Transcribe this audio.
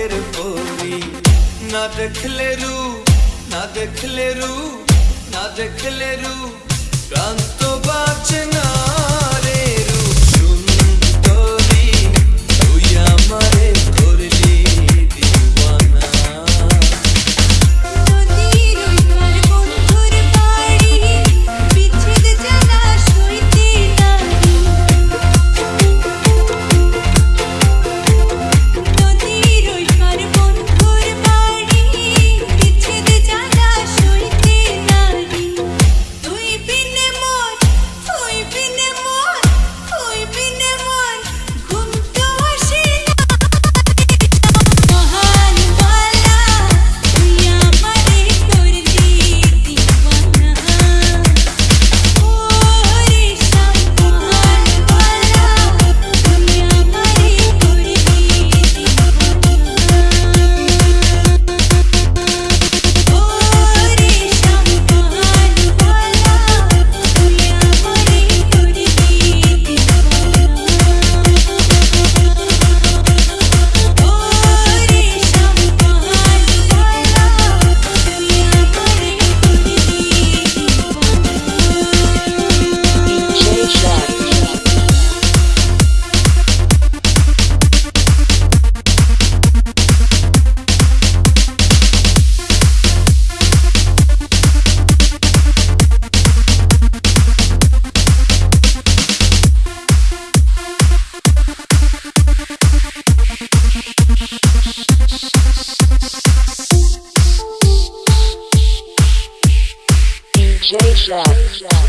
फेर बोली ना देखले रू ना देखले रू ना देखले रू। कान तो बाजना Station.